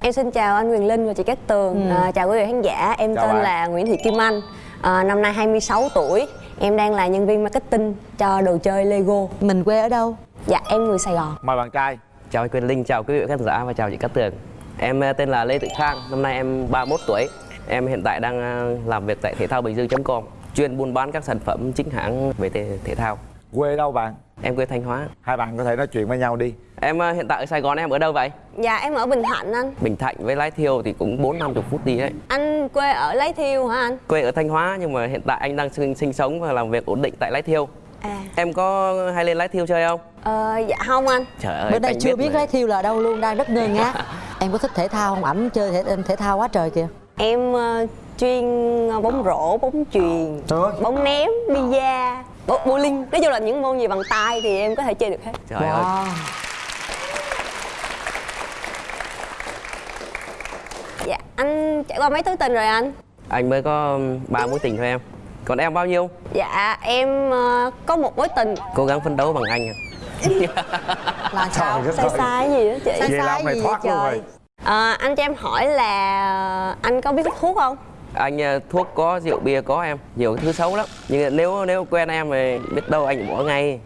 Em xin chào anh Quyền Linh và chị Cát Tường. Ừ. à, Chào quý vị khán giả. Em Chào tên bạn. là Nguyễn Thị Kim Anh. À, Năm nay 26 tuổi. Em đang là nhân viên marketing cho đồ chơi Lego. Mình quê ở đâu? Dạ em người Sài Gòn. Mời bạn trai. Chào anh Quyền Linh, chào quý vị khán giả và chào chị Cát Tường. Em ờ, tên là Lê Tự Khang, năm nay em 31 tuổi. Em hiện tại đang ờ, làm việc tại thể thao bình dương.com Chuyên buôn bán các sản phẩm chính hãng về thể, thể thao. Quê đâu bạn? Em quê Thanh Hóa. Hai bạn có thể nói chuyện với nhau đi Em ờ, hiện tại ở Sài Gòn em ở đâu vậy? Dạ em ở Bình Thạnh anh. Bình Thạnh với Lái Thiêu thì cũng 4-50 phút đi đấy. Anh quê ở Lấy Thiêu hả anh? Quê ở Thanh Hóa nhưng mà hiện tại anh đang sinh, sinh sống và làm việc ổn định tại Lái Thiêu. À. Em có hay lên Lái Thiêu chơi không? ờ, Dạ không anh. Trời ơi, Bữa nay chưa biết lái thiêu là đâu luôn, đang rất ngơ ngác. Em có thích thể thao không? Ảnh chơi thể, thể thao quá trời kìa. Em ờ, chuyên ờ, bóng rổ, bóng chuyền, ơi. bóng ném, bida, bo- bowling. Nói chung là những môn gì bằng tay thì em có thể chơi được hết. Trời ơi. Wow. Dạ anh trải qua mấy thứ tình rồi anh? Anh mới có ba mối tình thôi em Còn em bao nhiêu? Dạ em ờ, có một mối tình Cố gắng phấn đấu bằng anh à. Là sao? Trời sai sai gì đó chị Sai Vậy sai gì thoát vậy luôn rồi Ờ, anh cho em hỏi là anh có biết hút thuốc không? anh ờ, thuốc có rượu bia có em nhiều thứ xấu lắm nhưng nếu nếu quen em thì biết đâu anh bỏ ngay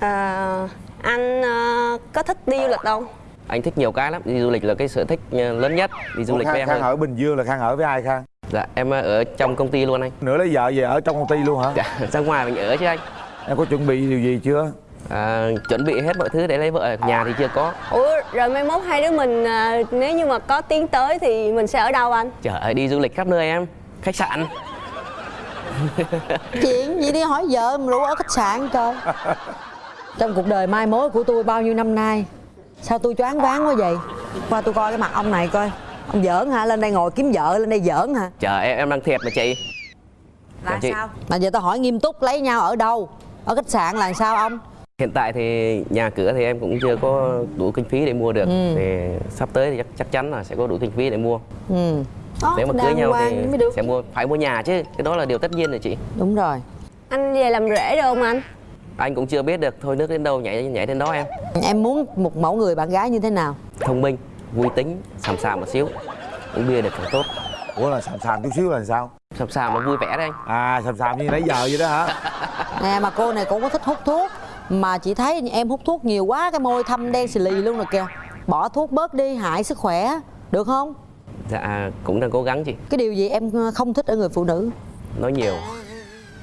Ờ, anh ờ, có thích đi du lịch không? Anh thích nhiều cái lắm. Đi du lịch là cái sở thích ờ, lớn nhất. Đi du lịch với khang, em khang thôi ở bình dương là khang ở với ai khang? Dạ em ở trong công ty luôn anh. Nữa lấy vợ về ở trong công ty luôn hả? Dạ ra ngoài mình ở chứ anh. Em có chuẩn bị điều gì chưa? À, chuẩn bị hết mọi thứ để lấy vợ. Ở nhà thì chưa có. Ủa rồi mai mốt hai đứa mình ờ, nếu như mà có tiến tới thì mình sẽ ở đâu anh? trời ơi đi du lịch khắp nơi em. Khách sạn. Chuyện gì đi hỏi vợ mà rủ ở khách sạn trời Trong cuộc đời mai mối của tôi bao nhiêu năm nay Sao tôi choáng váng quá vậy Qua tôi coi cái mặt ông này coi Ông giỡn hả? Lên đây ngồi kiếm vợ lên đây giỡn hả? trời em em đang thiệt mà chị Chào chị. Mà giờ tao hỏi nghiêm túc lấy nhau ở đâu? Ở khách sạn là sao ông? hiện tại thì nhà cửa thì em cũng chưa có đủ kinh phí để mua được Ừ. thì sắp tới thì chắc, chắc chắn là sẽ có đủ kinh phí để mua Ừ Đó, nếu mà cưới nhau thì sẽ mua phải mua nhà chứ cái đó là điều tất nhiên rồi chị Đúng rồi Anh về làm rể được không anh? Anh cũng chưa biết được thôi nước đến đâu nhảy nhảy đến đó em. Em muốn một mẫu người bạn gái như thế nào? thông minh vui tính sàm sàm một xíu. Uống bia được càng tốt. Ủa là sàm sàm chút xíu là sao? Sàm sàm mà vui vẻ đấy anh. À sàm sàm như nãy giờ vậy đó hả? Nè mà cô này cũng có thích hút thuốc. Mà chị thấy em hút thuốc nhiều quá Cái môi thâm đen xì lì luôn rồi kìa. Bỏ thuốc bớt đi hại sức khỏe. Được không? dạ cũng đang cố gắng chị. Cái điều gì em không thích ở người phụ nữ? nói nhiều.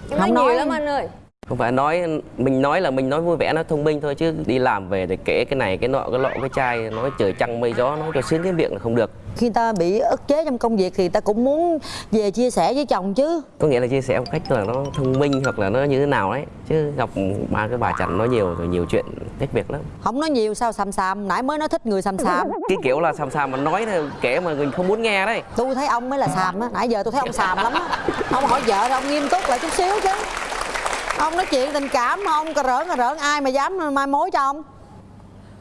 Em Không nói nhiều nói. lắm anh ơi không phải nói mình nói là mình nói vui vẻ nó thông minh thôi chứ đi làm về để kể cái này cái nọ cái lọ cái chai nói trời trăng mây gió nói cho sướng cái miệng là không được. Khi ta bị ức chế trong công việc Thì ta cũng muốn về chia sẻ với chồng chứ. Có nghĩa là chia sẻ một cách là nó thông minh hoặc là nó như thế nào đấy. Chứ gặp ba cái bà chằn nói nhiều rồi nhiều chuyện cách việc lắm. Không nói nhiều sao xàm xàm. Nãy mới nói thích người xàm xàm. Cái kiểu là sàm sàm mà nói kể mà mình không muốn nghe đấy. Tôi thấy ông mới là xàm á. Nãy giờ tôi thấy ông xàm lắm á. Ông hỏi vợ thì ông nghiêm túc lại chút xíu chứ Ông nói chuyện tình cảm mà ông cà rỡn cà rỡn Ai mà dám mai mối cho ông?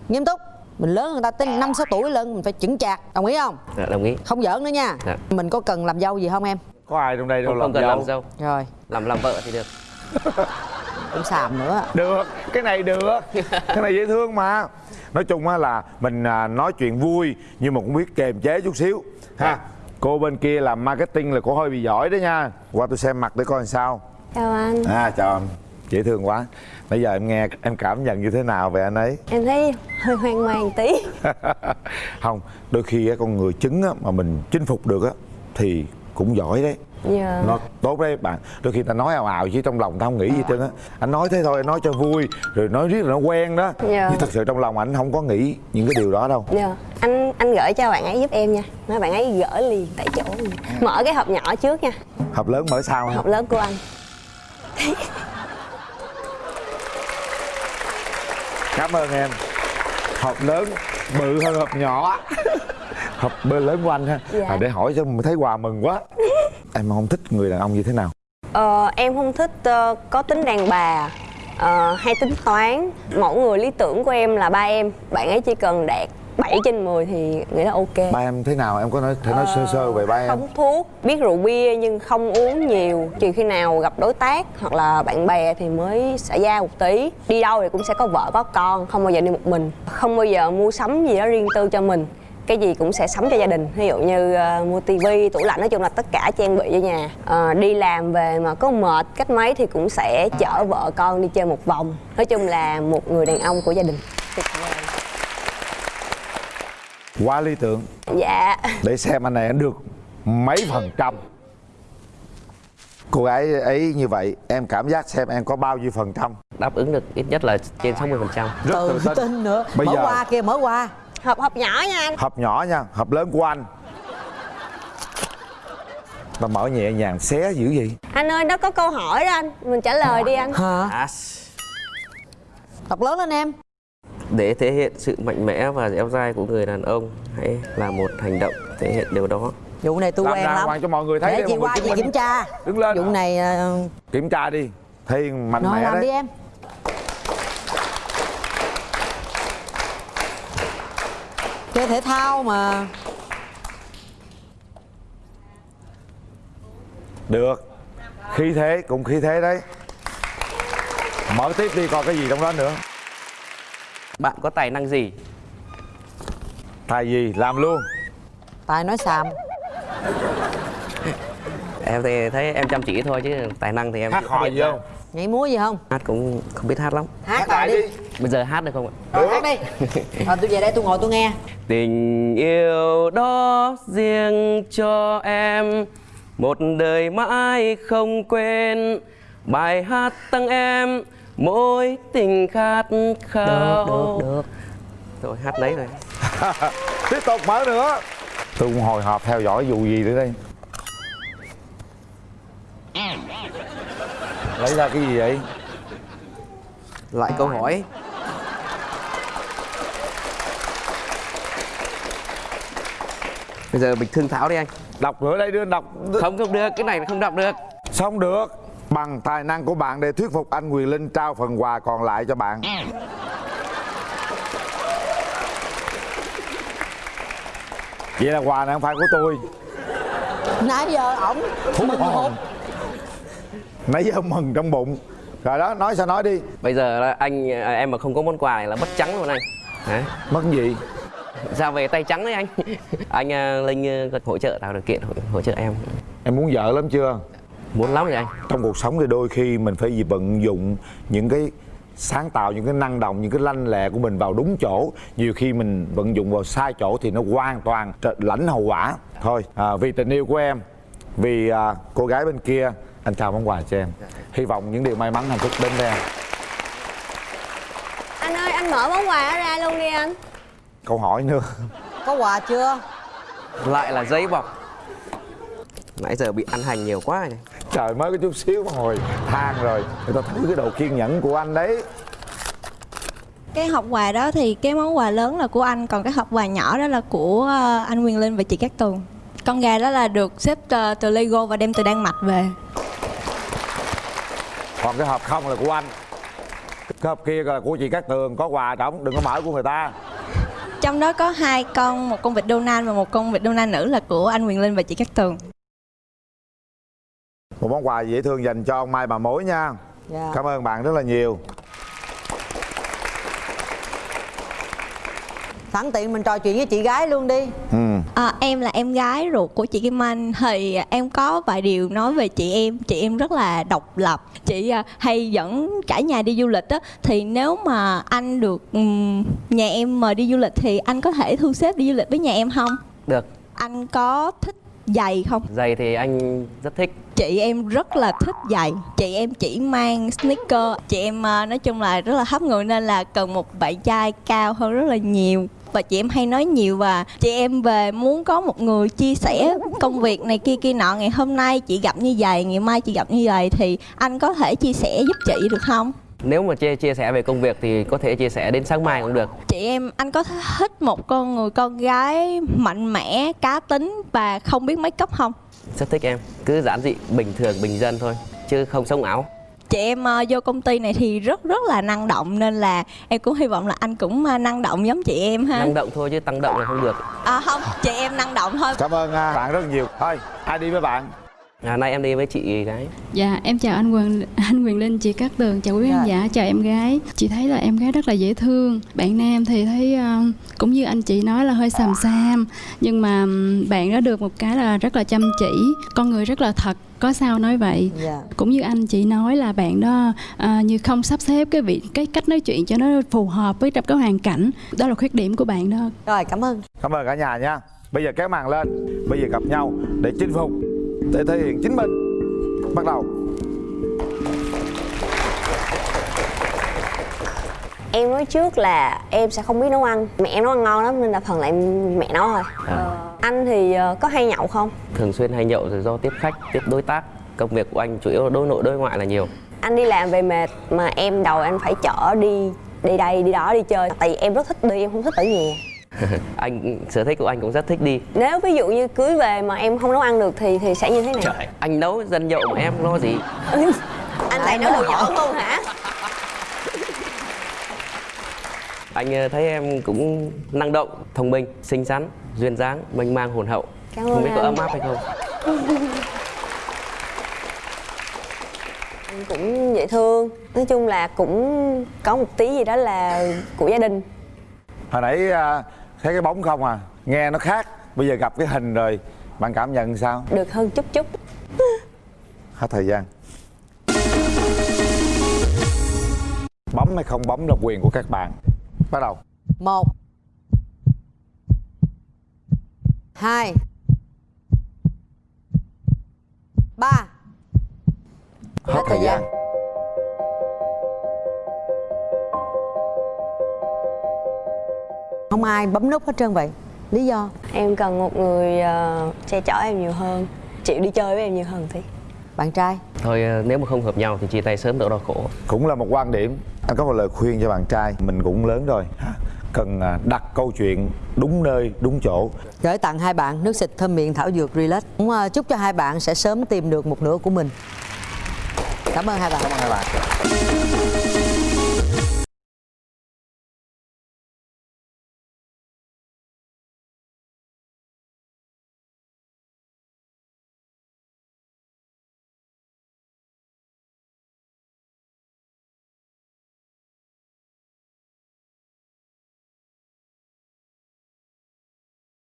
Nghiêm túc. Mình lớn người ta tới năm sáu tuổi lớn Mình phải chững chạc. Đồng ý không? dạ, đồng ý. Không giỡn nữa nha. Dạ. Mình có cần làm dâu gì không em? có ai trong đây đâu không, làm không cần dâu làm dâu. Rồi. Làm làm vợ thì được. Cũng xàm nữa. Được. Cái này được. Cái này dễ thương mà. Nói chung á là mình à, nói chuyện vui nhưng mà cũng biết kềm chế chút xíu. Ha. Cô bên kia làm marketing là cô hơi bị giỏi đó nha. Qua tôi xem mặt để coi làm sao Chào anh. À chào anh dễ thương quá. Nãy giờ em nghe em cảm nhận như thế nào về anh ấy? Em thấy hơi hoang mang tí. Không đôi khi con người chứng mà mình chinh phục được á thì cũng giỏi đấy. Dạ. Nó tốt đấy bạn. Đôi khi ta nói ào ào chứ trong lòng ta không nghĩ gì trơn á. Anh nói thế thôi anh nói cho vui rồi nói riết là nó quen đó. Dạ. nhưng thật sự trong lòng anh không có nghĩ những cái điều đó đâu. Dạ. Anh anh gửi cho bạn ấy giúp em nha. Nói bạn ấy gửi liền tại chỗ. Mở cái hộp nhỏ trước nha. Hộp lớn mở sau Hộp lớn của anh cảm ơn em. Hộp lớn bự hơn hộp nhỏ. Hộp bự lớn của anh ha. Dạ. à, để hỏi cho mình thấy quà mừng quá. Em không thích người đàn ông như thế nào? Ờ, em không thích ờ, có tính đàn bà ờ, hay tính toán. Mẫu người lý tưởng của em là ba em. Bạn ấy chỉ cần đạt 7 trên 10 thì nghĩ là ok. Ba em thế nào? Em có nói thể nói sơ sơ về ba em. Không thuốc biết rượu bia nhưng không uống nhiều. Trừ khi nào gặp đối tác hoặc là bạn bè thì mới xả ra một tí. Đi đâu thì cũng sẽ có vợ có con không bao giờ đi một mình. Không bao giờ mua sắm gì đó riêng tư cho mình. Cái gì cũng sẽ sắm cho gia đình. Ví dụ như ờ, mua tivi tủ lạnh nói chung là tất cả trang bị cho nhà. Ờ, đi làm về mà có mệt cách mấy thì cũng sẽ chở vợ con đi chơi một vòng. Nói chung là một người đàn ông của gia đình quá lý tưởng. Dạ. Để xem anh này anh được mấy phần trăm. Cô gái ấy như vậy em cảm giác xem em có bao nhiêu phần trăm. Đáp ứng được ít nhất là trên 60 phần trăm. Rất tự tự tin tin nữa. Bây mở giờ- qua kia mở qua. Hộp hộp nhỏ nha anh hộp nhỏ nha hộp lớn của anh. Ta mở nhẹ nhàng xé dữ gì anh ơi nó có câu hỏi đó anh. Mình trả lời đi anh. Hả? À, đọc lớn lên em để thể hiện sự mạnh mẽ và dẻo dai của người đàn ông hãy làm một hành động thể hiện điều đó. Vụ này tôi làm quen lắm. cho mọi người thấy để chị qua chị kiểm tra. đứng lên. Vụ này ờ, kiểm tra đi. Thấy mạnh rồi mẽ làm đấy. đi em. Chơi thể thao mà. Được. Khí thế cũng khí thế đấy. Mở tiếp đi coi cái gì trong đó nữa bạn có tài năng gì? Thay gì? Làm luôn. Tài nói xàm. Em thì thấy em chăm chỉ thôi chứ tài năng thì em hát hò biết gì không? Nhảy múa gì không? Hát cũng không biết hát lắm. Hát lại đi. bây giờ hát được không ạ? Rồi hát đi. Rồi tôi về đây tôi ngồi tôi nghe. Tình yêu đó riêng cho em. Một đời mãi không quên bài hát tặng em mỗi tình khát khao. Được được rồi hát đấy rồi. Tiếp tục mở nữa. Tôi cũng hồi hộp theo dõi vụ gì nữa đây? Lấy ra cái gì vậy? Lại câu hỏi. Bây giờ mình thương thảo đi anh. Đọc nữa đây đưa anh đọc. Không không được cái này không đọc được. Xong được bằng tài năng của bạn để thuyết phục anh quyền linh trao phần quà còn lại cho bạn. Vậy là quà này không phải của tôi. Nãy giờ ổng Thú mừng hồn. hụt. Nãy giờ mừng trong bụng. Rồi đó nói sao nói đi. Bây giờ là anh à, em mà không có món quà này là mất trắng luôn anh. Đấy. mất gì? Ra về tay trắng đấy anh. Anh à, linh à, hỗ trợ tạo điều kiện hỗ, hỗ trợ em. Em muốn vợ lắm chưa muốn lắm rồi anh? Trong cuộc sống thì đôi khi mình phải gì vận dụng những cái sáng tạo những cái năng động những cái lanh lẹ của mình vào đúng chỗ. Nhiều khi mình vận dụng vào sai chỗ thì nó hoàn toàn trở- lãnh hậu quả. Thôi à, vì tình yêu của em vì à, cô gái bên kia anh trao món quà cho em. Hy vọng những điều may mắn hạnh phúc đến với em. Anh ơi anh mở món quà đó ra luôn đi anh. Câu hỏi nữa. Có quà chưa? Lại là giấy bọc. Nãy giờ bị ăn hành nhiều quá này trời mới có chút xíu mà hồi than rồi. Người ta thử cái độ kiên nhẫn của anh đấy. Cái hộp quà đó thì cái món quà lớn là của anh còn cái hộp quà nhỏ đó là của ờ, anh Quyền Linh và chị Cát Tường. Con gà đó là được xếp từ Lego và đem từ Đan Mạch về. Còn cái hộp không là của anh. Cái hộp kia là của chị Cát Tường có quà trống đừng có mở của người ta. Trong đó có hai con một con vịt Donald và một con vịt Donald nữ là của anh Quyền Linh và chị Cát Tường một món quà dễ thương dành cho ông Mai bà mối nha. Dạ. cảm ơn bạn rất là nhiều. Sẵn tiện mình trò chuyện với chị gái luôn đi. Ừ. À, em là em gái ruột của chị Kim Anh. Thì em có vài điều nói về chị em. Chị em rất là độc lập. Chị à, hay dẫn cả nhà đi du lịch á. Thì nếu mà anh được nhà em mời đi du lịch thì anh có thể thu xếp đi du lịch với nhà em không? Được. Anh có thích giày không? Giày thì anh rất thích. Chị em rất là thích giày chị em chỉ mang sneaker. Chị em à, nói chung là rất là hấp người nên là cần một bạn trai cao hơn rất là nhiều. Và chị em hay nói nhiều và chị em về muốn có một người chia sẻ công việc này kia kia nọ. Ngày hôm nay chị gặp như vậy ngày mai chị gặp như vậy thì anh có thể chia sẻ giúp chị được không nếu mà chia chia sẻ về công việc thì có thể chia sẻ đến sáng mai cũng được. Chị em anh có thích một con người con gái mạnh mẽ cá tính và không biết make up không? Rất thích em. Cứ giản dị bình thường bình dân thôi chứ không sống ảo. Chị em ờ, vô công ty này thì rất rất là năng động nên là em cũng hy vọng là anh cũng ờ, năng động giống chị em ha. Năng động thôi chứ tăng động là không được. À, không chị em năng động thôi. Cảm ơn à, bạn rất nhiều. Thôi ai đi với bạn À, nay em đi với chị gái. Dạ, em chào anh Quyền, anh Quyền Linh, chị Cát Tường, chào quý khán Rồi. giả, chào em gái. Chị thấy là em gái rất là dễ thương. Bạn nam thì thấy ờ, cũng như anh chị nói là hơi xàm xàm, nhưng mà bạn đó được một cái là rất là chăm chỉ, con người rất là thật. Có sao nói vậy. Dạ. Cũng như anh chị nói là bạn đó à, như không sắp xếp cái vị cái cách nói chuyện cho nó phù hợp với trong cái hoàn cảnh. Đó là khuyết điểm của bạn đó. rồi cảm ơn cảm ơn cả nhà nha bây giờ kéo màn lên bây giờ gặp nhau để chinh phục để thể hiện chính mình. Bắt đầu. Em nói trước là em sẽ không biết nấu ăn. Mẹ em nấu ăn ngon lắm nên là phần lại mẹ nấu thôi. À. anh thì ờ, có hay nhậu không? Thường xuyên hay nhậu rồi do tiếp khách, tiếp đối tác. Công việc của anh chủ yếu là đối nội đối ngoại là nhiều. anh đi làm về mệt mà em đầu anh phải chở đi đi đây đi đó đi chơi. Tại vì em rất thích đi em không thích ở nhà anh sở thích của anh cũng rất thích đi. nếu ví dụ như cưới về mà em không nấu ăn được thì thì sẽ như thế nào Anh nấu dân nhậu mà em lo gì? anh lại nấu đồ giỏi luôn hả Anh ờ, thấy em cũng năng động, thông minh, xinh xắn, duyên dáng, mênh mang hồn hậu. Cảm Không biết có ấm áp hay không? Anh cũng dễ thương nói chung là cũng có một tí gì đó là của gia đình hồi nãy à, thấy cái bóng không à? Nghe nó khác. Bây giờ gặp cái hình rồi. Bạn cảm nhận sao? Được hơn chút chút. Hết thời gian. Bấm hay không bấm là quyền của các bạn. Bắt đầu. Một. Hai. Ba. Hết thời gian không ai bấm nút hết trơn vậy. Lý do? Em cần một người ờ, che chở em nhiều hơn chịu đi chơi với em nhiều hơn tí. Bạn trai? Thôi ờ, nếu mà không hợp nhau thì chia tay sớm đỡ đau khổ. cũng là một quan điểm. Anh có một lời khuyên cho bạn trai mình cũng lớn rồi. Cần à, đặt câu chuyện đúng nơi đúng chỗ. Gửi tặng hai bạn nước xịt thơm miệng thảo dược relax. Cũng ờ, chúc cho hai bạn sẽ sớm tìm được một nửa của mình. Cảm ơn hai bạn. Cảm ơn hai bạn